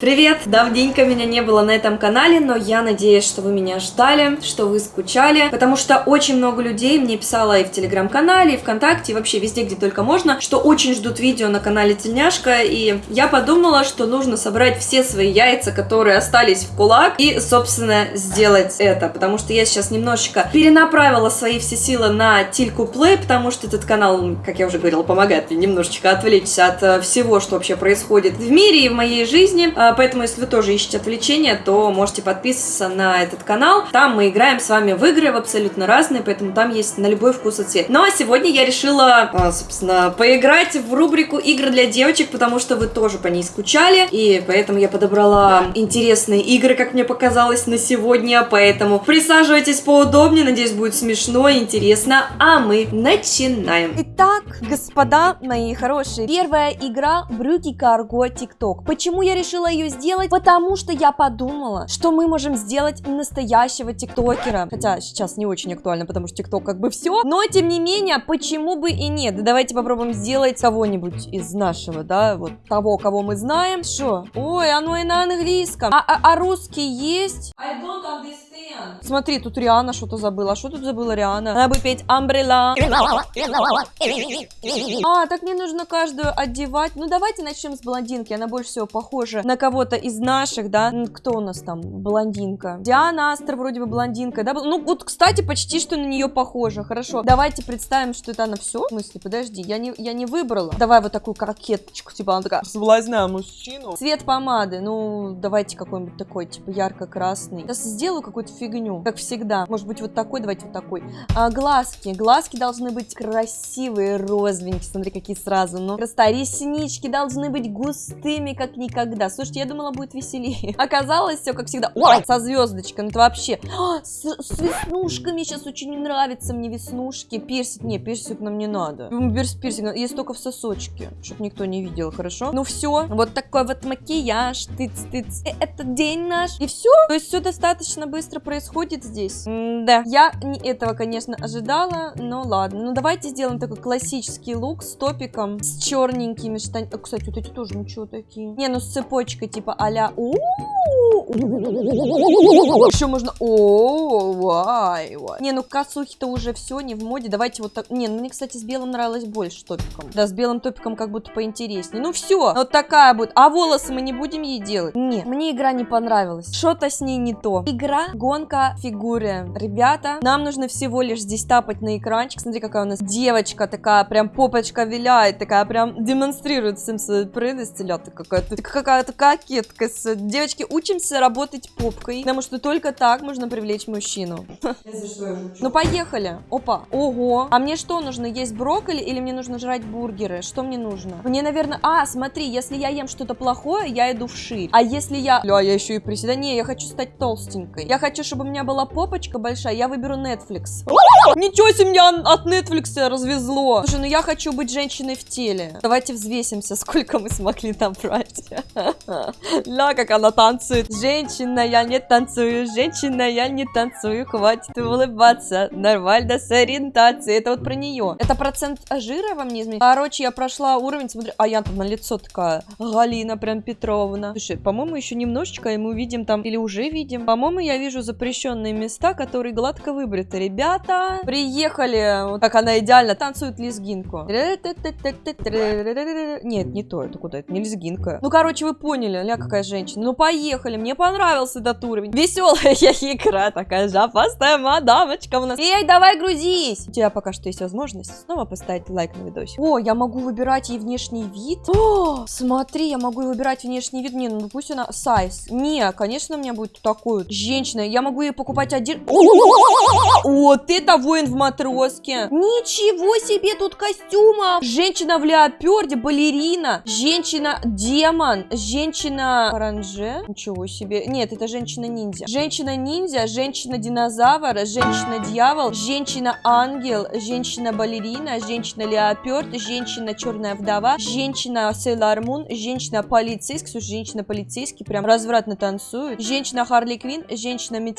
Привет! Давненько меня не было на этом канале, но я надеюсь, что вы меня ждали, что вы скучали, потому что очень много людей мне писало и в телеграм-канале, и ВКонтакте, и вообще везде, где только можно, что очень ждут видео на канале Тельняшка, и я подумала, что нужно собрать все свои яйца, которые остались в кулак, и, собственно, сделать это, потому что я сейчас немножечко перенаправила свои все силы на Тильку Плей, потому что этот канал, как я уже говорила, помогает мне немножечко отвлечься от э, всего, что вообще происходит в мире и в моей жизни, а, Поэтому, если вы тоже ищете отвлечения, то можете подписываться на этот канал. Там мы играем с вами в игры в абсолютно разные, поэтому там есть на любой вкус и цвет. Ну а сегодня я решила, а, собственно, поиграть в рубрику игры для девочек, потому что вы тоже по ней скучали. И поэтому я подобрала интересные игры, как мне показалось, на сегодня. Поэтому присаживайтесь поудобнее, надеюсь, будет смешно и интересно. А мы начинаем. Итак, господа мои хорошие, первая игра Брюки Карго ТикТок. Почему я решила ее сделать? Потому что я подумала, что мы можем сделать настоящего тиктокера. Хотя сейчас не очень актуально, потому что тикток как бы все. Но тем не менее, почему бы и нет? Давайте попробуем сделать кого-нибудь из нашего, да, вот того, кого мы знаем. Что? Ой, оно и на английском. А, а, а русский есть? I don't understand. Смотри, тут Риана что-то забыла. Что тут забыла Риана? Она будет петь Umbrella. А, так мне нужно каждую одевать. Ну, давайте начнем с блондинки. Она больше всего похожа на кого-то из наших, да? Кто у нас там? Блондинка. Диана Астер вроде бы блондинка, да? Ну, вот, кстати, почти что на нее похоже. Хорошо. Давайте представим, что это она все. В смысле, подожди, я не, я не выбрала. Давай вот такую кокеточку, типа она такая, соблазняю мужчину. Цвет помады, ну, давайте какой-нибудь такой, типа ярко-красный. Сейчас сделаю какую-то фигню, как всегда. Может быть, вот такой, давайте вот такой. А, глазки. Глазки должны быть красивые, розовенькие. Смотри, какие сразу. Ну, просто реснички должны быть густыми, как никогда. Слушайте, я думала, будет веселее. Оказалось, все как всегда. Ой, со звездочкой. Ну, это вообще... А, с, с веснушками сейчас очень не нравятся мне веснушки. Персик. Не, персик нам не надо. Перс, персик есть только в сосочке. Чтоб никто не видел, хорошо? Ну, все. Вот такой вот макияж. Тыц-тыц. Это день наш. И все. То есть все достаточно быстро происходит здесь. М да. Я не этого, конечно, ожидала, но ладно. Ну, давайте сделаем такой классический лук с топиком, с черненькими штанами. Кстати, вот эти тоже ничего такие. Не, ну с цепочкой, типа а-ля еще можно... О, вай, вай. Не, ну косухи-то уже все, не в моде. Давайте вот так... Не, ну мне, кстати, с белым нравилось больше топиком. Да, с белым топиком как будто поинтереснее. Ну все, вот такая будет. А волосы мы не будем ей делать? Нет, мне игра не понравилась. Что-то с ней не то. Игра, гонка, фигуры. Ребята, нам нужно всего лишь здесь тапать на экранчик. Смотри, какая у нас девочка такая, прям попочка виляет, такая прям демонстрирует всем свою прелесть. Какая-то какая-то кокетка. Девочки, учимся работать попкой, потому что только так можно привлечь мужчину. Ну, поехали. Опа. Ого. А мне что нужно? Есть брокколи или мне нужно жрать бургеры? Что мне нужно? Мне, наверное... А, смотри, если я ем что-то плохое, я иду в шире. А если я... Ля, я еще и приседаю. Не, я хочу стать толстенькой. Я хочу, чтобы у меня была попочка большая. Я выберу Netflix. Ничего себе, меня от Netflix развезло. Слушай, ну я хочу быть женщиной в теле. Давайте взвесимся, сколько мы смогли набрать. Ля, как она танцует. Женщина, я не танцую. Женщина, я не танцую. Хватит улыбаться. Нормально с ориентацией. Это вот про нее. Это процент жира во мне изменить? Короче, я прошла уровень, смотри. А я там на лицо такая. Галина прям Петровна. Слушай, по-моему, еще немножечко, и мы увидим там, или уже видим. По-моему, я вижу запрещенные места, которые гладко выбриты. Ребята, приехали. Вот как она идеально танцует лезгинку. Нет, не то. Это куда? Это не лезгинка. Ну, короче, вы поняли, ля, какая женщина. Ну, поехали. Мне понравился этот уровень. Веселая я игра такая жопастая мадамочка у нас. Эй, давай грузись. У тебя пока что есть возможность снова поставить лайк на видосик. О, я могу выбирать ей внешний вид. О, смотри, я могу выбирать внешний вид. Не, ну пусть она сайз. Не, конечно, у меня будет такой вот женщина. Я могу ей покупать один... Вот это воин в матроске. Ничего себе тут костюма. Женщина в леоперде, балерина. Женщина-демон. Женщина-оранже. Ничего себе. Нет, это женщина-ниндзя. Женщина-ниндзя, женщина-динозавр, женщина-дьявол, женщина-ангел, женщина-балерина, женщина-леоперд, женщина-черная вдова, женщина-сейлор Мун, женщина-полицейский. Слушай, женщина-полицейский прям развратно танцует. Женщина-Харли Квин, женщина-медсестра,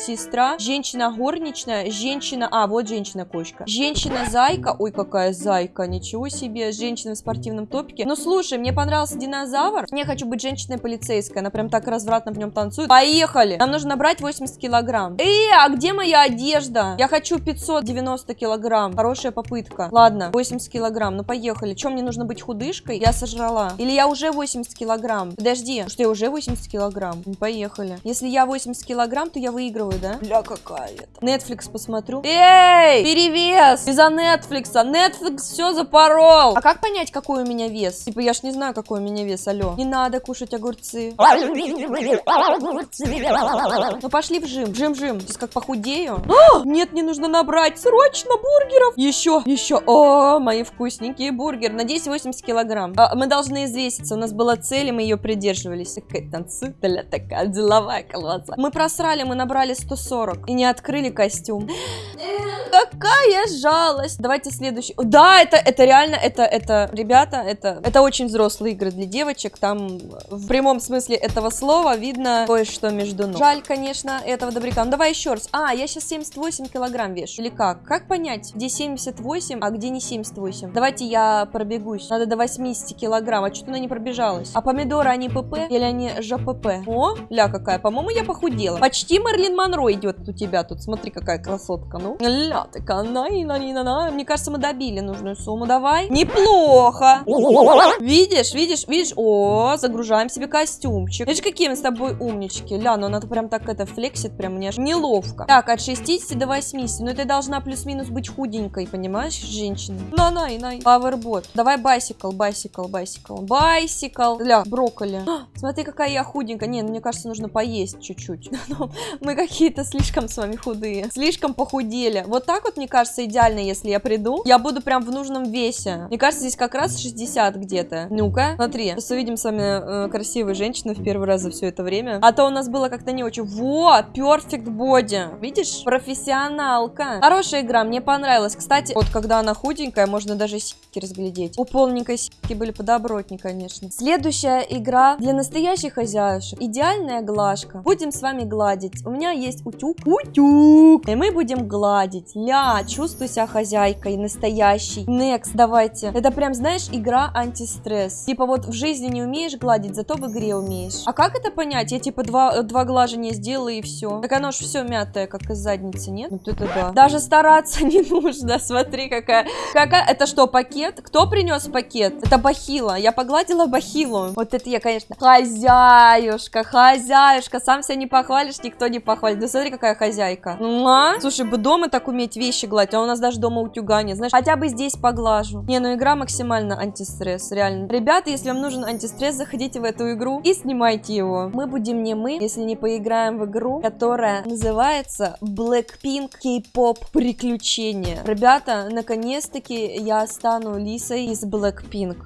женщина-горничная, женщина... А, вот женщина-кошка. Женщина-зайка. Ой, какая зайка, ничего себе. Женщина в спортивном топике. Ну, слушай, мне понравился динозавр. Я хочу быть женщиной-полицейской. Она прям так развратно в нем танцует. Поехали! Нам нужно набрать 80 килограмм. Эй, а где моя одежда? Я хочу 590 килограмм. Хорошая попытка. Ладно, 80 килограмм. Ну, поехали. Чем мне нужно быть худышкой? Я сожрала. Или я уже 80 килограмм? Подожди, что я уже 80 килограмм? Ну, поехали. Если я 80 килограмм, то я выигрываю, да? Бля, какая это. Netflix посмотрю. Эй, перевес! Из-за Netflix. Netflix все запорол. А как понять, какой у меня вес? Типа, я ж не знаю, какой у меня вес, алло. Не надо кушать огурцы. Ну, пошли в жим. Жим, жим. Сейчас как похудею. А, нет, не нужно набрать. Срочно бургеров. Еще, еще. О, мои вкусненькие бургеры. Надеюсь, 80 килограмм. А, мы должны извеситься. У нас была цель, и мы ее придерживались. Такая танцует, такая деловая колбаса. Мы просрали, мы набрали 140. И не открыли костюм. Какая жалость. Давайте следующий. Да, это, это реально, это, это, ребята, это, это очень взрослые игры для девочек. Там в прямом смысле этого слова видно кое-что между ног. Жаль, конечно, этого добряка. Ну, давай еще раз. А, я сейчас 78 килограмм вешу. Или как? Как понять, где 78, а где не 78? Давайте я пробегусь. Надо до 80 килограмм. А что-то она не пробежалась. А помидоры, они ПП или они ЖПП? О, ля какая. По-моему, я похудела. Почти Мерлин Монро идет у тебя тут. Смотри, какая красотка. Ну, ля такая. На, на, на, на. Мне кажется, мы добили нужную сумму. Давай. Неплохо. Видишь, видишь, видишь? О, загружаем себе костюмчик. Видишь, какие мы с тобой умнички. Ля, ну она прям так это флексит, прям мне неловко. Так, от 60 до 80. Ну, ты должна плюс-минус быть худенькой, понимаешь, женщина? На, на, на. Powerboat. Давай bicycle, bicycle, bicycle. Bicycle. Ля, брокколи. А, смотри, какая я худенькая. Не, ну, мне кажется, нужно поесть чуть-чуть. Мы какие-то слишком с вами худые. Слишком похудели. Вот так вот, мне кажется, идеально, если я приду. Я буду прям в нужном весе. Мне кажется, здесь как раз 60 где-то. Ну-ка, смотри. Сейчас увидим с вами э, красивую женщину в первый раз за все это время. А то у нас было как-то не очень. Во, perfect body. Видишь? Профессионалка. Хорошая игра, мне понравилась. Кстати, вот когда она худенькая, можно даже сиськи разглядеть. У полненькой сиськи были подобротнее, конечно. Следующая игра для настоящих хозяюшек. Идеальная глажка. Будем с вами гладить. У меня есть утюг. Утюг. И мы будем гладить. Ля, чувствуй себя хозяйкой, настоящей. Next, давайте. Это прям, знаешь, игра антистресс. Типа вот в жизни не умеешь гладить, зато в игре умеешь. А как это понять? Я типа два, два глажения сделала и все. Так оно ж все мятое, как из задницы, нет? Вот это да. Даже стараться не нужно. Смотри, какая. Какая. Это что, пакет? Кто принес пакет? Это бахила. Я погладила бахилу. Вот это я, конечно. Хозяюшка, хозяюшка. Сам себя не похвалишь, никто не похвалит. Да смотри, какая хозяйка. Ну, а? Слушай, бы дома так уметь вещи гладить, а у нас даже дома утюга нет. Знаешь, хотя бы здесь поглажу. Не, ну игра максимально антистресс, реально. Ребята, если вам нужен антистресс, заходите в эту игру и снимайте его. Мы будем не мы, если не поиграем в игру, которая называется Blackpink K-pop приключения. Ребята, наконец-таки я стану Лисой из Blackpink.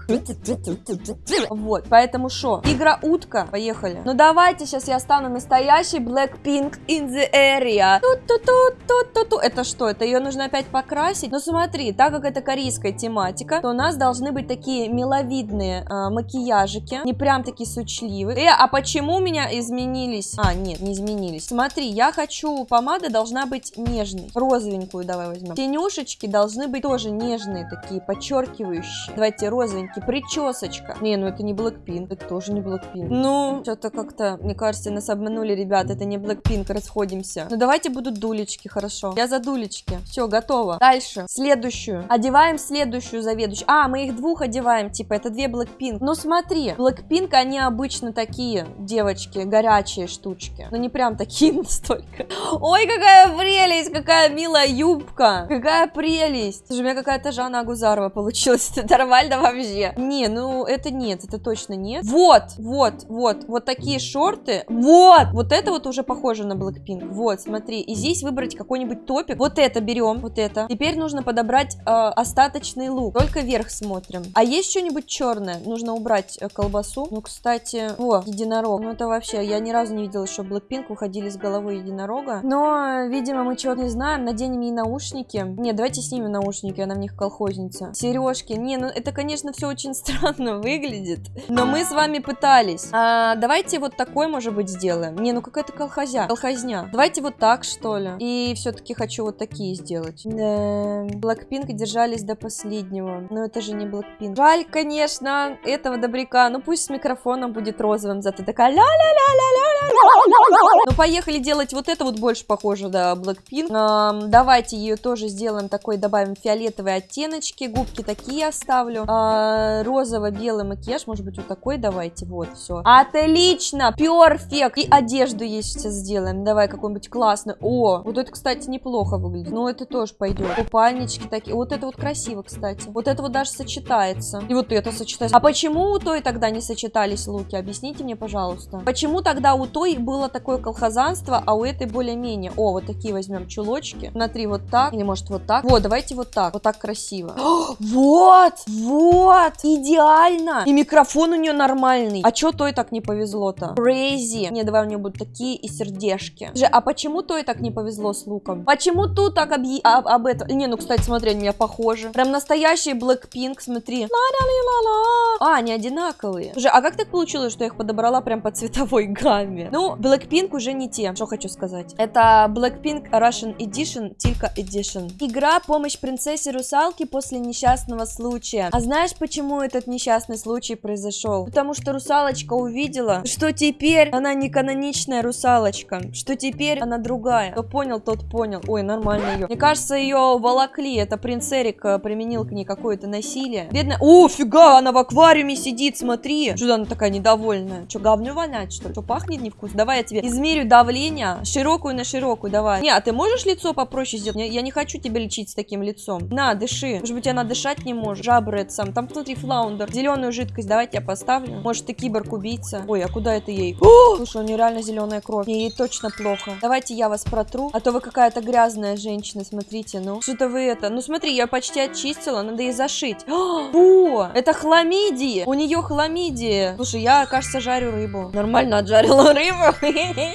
Вот, поэтому что? Игра утка. Поехали. Ну давайте, сейчас я стану настоящей Blackpink in the area. Ту-ту-ту-ту-ту-ту. Это что? Это ее нужно опять покрасить? Ну смотри, так как это корейская тематика, то у нас должны быть такие миловидные э, макияжики. Не прям такие сучливые. Э, а почему у меня изменились? А, нет, не изменились. Смотри, я хочу, помада должна быть нежной. Розовенькую давай возьмем. Тенюшечки должны быть тоже нежные, такие подчеркивающие. Давайте розовенький. Причесочка. Не, ну это не Blackpink, это тоже не Blackpink. Ну, что-то как-то, мне кажется, нас обманули, ребят, это не Blackpink, расходимся. Ну давайте будут дулечки, хорошо. Я за дулечки. Все, готово. Дальше. Следующую. Одеваем следующую заведующую. А, мы их двух одеваем, типа, это две Blackpink. Ну смотри, Blackpink, они обычно такие, девочки, горячие штучки. Но не прям такие настолько. Ой, какая прелесть, какая милая юбка. Какая прелесть. Слушай, у меня какая-то Жанна Агузарова получилась. Это нормально вообще. Не, ну это нет, это точно нет. Вот, вот, вот, вот такие шорты. Вот, вот это вот уже похоже на Blackpink. Вот, смотри. И здесь выбрать какой-нибудь топик. Вот это берем, вот это. Теперь нужно подобрать э, остаточный лук. Только вверх смотрим. А есть что-нибудь черное? Нужно убрать э, колбасу. Ну, кстати, о, единорог. Ну, это вообще, я ни разу не видела, что Blackpink выходили с головы единорога. Но, видимо, мы чего-то не знаем. Наденем ей наушники. Не, давайте снимем наушники, она в них колхозница. Сережки. Не, ну это, конечно, все очень странно выглядит. Но мы с вами пытались. А, давайте вот такой, может быть, сделаем. Не, ну какая-то колхозя. Колхозня. Давайте вот так, что ли. И все-таки хочу вот такие сделать. Да. Блэкпинк держались до последнего. Но это же не Блэкпинк. Жаль, конечно, этого добряка. Ну пусть с микрофоном будет розовым, зато такая ля-ля-ля-ля-ля-ля-ля. Ну поехали делать вот это вот больше похоже, да, Blackpink. Эм, давайте ее тоже сделаем такой, добавим фиолетовые оттеночки. Губки такие оставлю. Э, Розово-белый макияж, может быть вот такой давайте, вот, все. Отлично, перфект. И одежду ей сейчас сделаем. Давай какой-нибудь классный. О, вот это, кстати, неплохо выглядит. Но это тоже пойдет. Купальнички такие. Вот это вот красиво, кстати. Вот это вот даже сочетается. И вот это сочетается. А почему у той тогда не сочетались луки? Объясните мне, пожалуйста. Почему тогда у той было такое колхозанство, а у этой более-менее? О, вот такие возьмем чулочки. Смотри, вот так. Или может вот так. Вот, давайте вот так. Вот так красиво. О, вот! Вот! Идеально! И микрофон у нее нормальный. А чё той так не повезло-то? Crazy. Не, давай у нее будут такие и сердечки. Же, а почему той так не повезло с луком? Почему тут так объ... об, об этом? Не, ну, кстати, смотри, они меня похожи. Прям настоящий Blackpink, смотри. А, они одинаковые. Слушай, а как так получилось, что я их подобрала прям по цветовой гамме? Ну, Blackpink уже не те, что хочу сказать. Это Blackpink Russian Edition, Tilka Edition. Игра «Помощь принцессе русалки после несчастного случая». А знаешь, почему этот несчастный случай произошел? Потому что русалочка увидела, что теперь она не каноничная русалочка, что теперь она другая. Кто понял, тот понял. Ой, нормально ее. Мне кажется, ее волокли. Это принц Эрик э, применил к ней какое-то насилие. Бедная... О, фига, она в аквариуме сидит, смотри. Что она такая недовольная? Что, говню вонять, что ли? Что, пахнет невкусно? Давай я тебе измерю давление. Широкую на широкую, давай. Не, а ты можешь лицо попроще сделать? Я, я не хочу тебя лечить с таким лицом. На, дыши. Может быть, она дышать не может. Жабры это сам. Там внутри флаундер. Зеленую жидкость давайте я поставлю. Может, ты киборг-убийца. Ой, а куда это ей? О! Слушай, у нее реально зеленая кровь. Ей, точно плохо. Давайте я вас протру. А то вы какая-то грязная женщина, смотрите, ну. Что-то вы это... Ну, смотри, я почти очистила, надо ей зашить. О, это хламидии. У нее хламидии. Слушай, я, кажется, жарю рыбу. Нормально отжарила рыбу.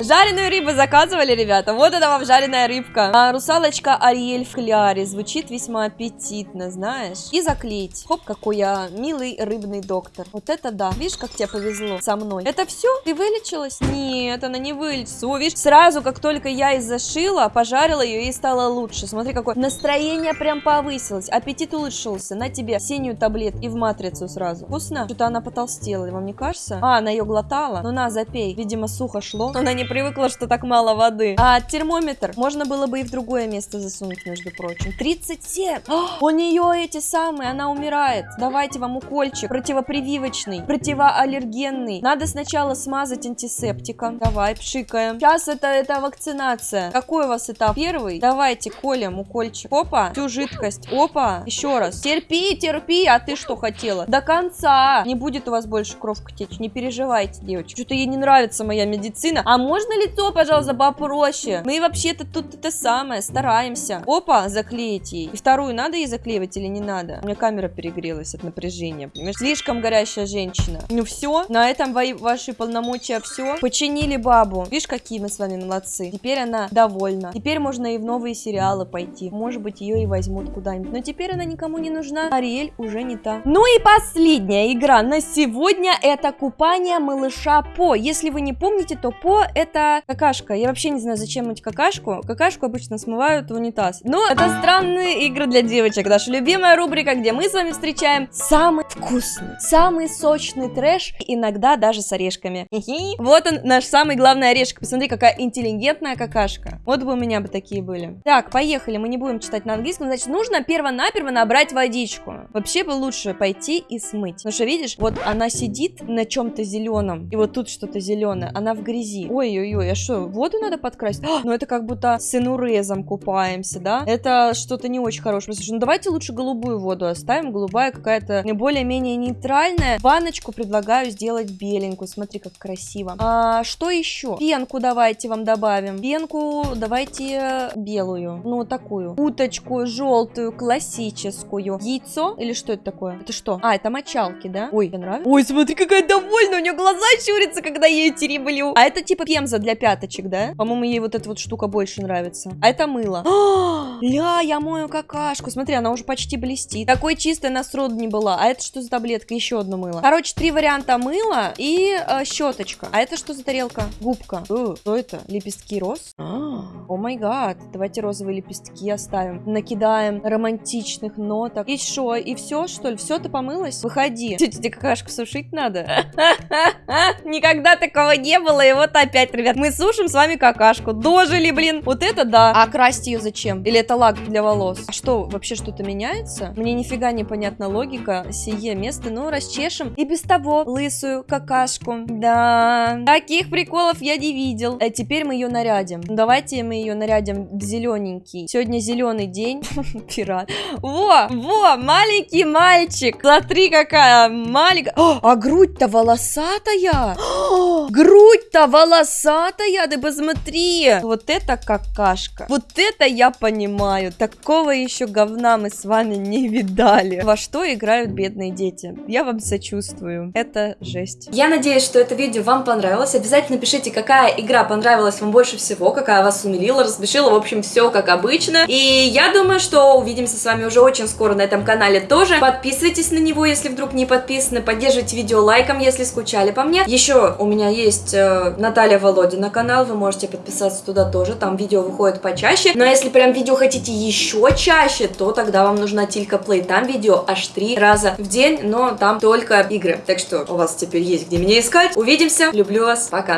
Жареную рыбу заказывали, ребята. Вот это вам жареная рыбка. А, русалочка Ариэль в кляре. Звучит весьма аппетитно, знаешь. И заклеить. Хоп, какой я милый рыбный доктор. Вот это да. Видишь, как тебе повезло со мной. Это все? Ты вылечилась? Нет, она не вылечится. О, видишь, сразу, как только я и зашила, пожарила ее и стало лучше. Смотри, какое настроение прям повысилось. Аппетит улучшился. На тебе синюю таблетку и в матрицу сразу. Вкусно? Что-то она потолстела, вам не кажется? А, она ее глотала? Ну на, запей. Видимо, сухо шло. Она не привыкла, что так мало воды. А термометр можно было бы и в другое место засунуть, между прочим. 37! О, у нее эти самые, она умирает. Давайте вам укольчик. Противопрививочный, противоаллергенный. Надо сначала смазать антисептиком. Давай, пшикаем. Сейчас это, это вакцинация. Какой у вас этап? Первый? Давайте колем укольчик. Опа, всю жидкость. Опа, еще раз. Терпи, терпи, а ты что хотела? До конца. Не будет у вас больше кровка течь. Не переживайте, девочки. Что-то ей не нравится моя медицина. А можно лицо, пожалуйста, попроще? Мы вообще-то тут это самое, стараемся. Опа, заклеить ей. И вторую надо ей заклеивать или не надо? У меня камера перегрелась от напряжения. Понимаешь? Слишком горящая женщина. Ну все, на этом ваши полномочия все. Починили бабу. Видишь, какие мы с вами молодцы. Теперь она довольна. Теперь можно и в новые сериалы пойти. Может быть, ее и возьмут куда-нибудь. Но теперь она никому не нужна. Ариэль уже не та. Ну и последняя игра на сегодня это купание малыша По. Если вы не помните, то По это какашка. Я вообще не знаю, зачем мыть какашку. Какашку обычно смывают в унитаз. Но это странные игры для девочек. Наша любимая рубрика, где мы с вами встречаем самый вкусный, самый сочный трэш, иногда даже с орешками. Вот он, наш самый главный орешек. Посмотри, какая интеллигентная какашка. Вот бы у меня бы такие были. Так, поехали. Мы не будем читать на английском. Значит, нужно перво-наперво набрать водичку. Вообще бы лучше пойти и смыть. Потому что, видишь, вот она сидит на чем-то зеленом. И вот тут что-то зеленое. Она в грязи. Ой-ой-ой, а что, воду надо подкрасить? А, ну это как будто с инурезом купаемся, да? Это что-то не очень хорошее. Слушай, ну давайте лучше голубую воду оставим. Голубая какая-то более-менее нейтральная. Ванночку предлагаю сделать беленькую. Смотри, как красиво. А, что еще? Пенку давайте вам добавим. Пенку давайте белую. Ну, такую. Уточку желтую, классическую. Яйцо? Или что это такое? Это что? А, это мочалки, да? Ой, мне нравится. Ой, смотри, какая довольная. У нее глаза щурятся, когда я ее тереблю. А это типа пемза для пяточек, да? По-моему, ей вот эта вот штука больше нравится. А это мыло. Ля, я мою какашку. Смотри, она уже почти блестит. Такой чистой она сроду не была. А это что за таблетка? Еще одно мыло. Короче, три варианта мыла и э, щеточка. А это что за тарелка? Губка. Э, что это? Лепестки роз? А, О май гад. Давайте розовые лепестки оставим. Накидаем романтичных ноток. И что? И все, что ли? Все, ты помылась? Выходи. Тетя, тебе какашку сушить надо? Никогда такого не было. И вот опять, ребят, мы сушим с вами какашку. Дожили, блин. Вот это да. А красить ее зачем? Или это лак для волос? А что, вообще что-то меняется? Мне нифига не понятна логика. Сие место, ну, расчешем. И без того лысую какашку. Да. Таких приколов я не видел. А теперь мы ее нарядим. Давайте мы ее нарядим в зелененький. Сегодня зеленый день. Пират. Во, во, маленький мальчик. Смотри, какая маленькая. О, а грудь-то волосатая. Грудь-то волосатая. Ты посмотри. Вот это какашка. Вот это я понимаю. Такого еще говна мы с вами не видали. Во что играют бедные дети? Я вам сочувствую. Это жесть. Я надеюсь, что это видео вам понравилось. Обязательно пишите, какая игра понравилась вам больше всего, какая вас умилила, рассмешила. В общем, все как обычно. И я думаю, что увидимся с вами уже очень скоро на этом канале тоже. Подписывайтесь на него, если вдруг не подписаны. Поддерживайте видео лайком, если скучали по мне. Еще у меня есть э, Наталья Володина канал. Вы можете подписаться туда тоже. Там видео выходит почаще. Но если прям видео хотите еще чаще, то тогда вам нужна Тилька Плей. Там видео аж три раза в день, но там только игры. Так что у вас теперь есть где меня искать. Увидимся. Люблю вас. Пока.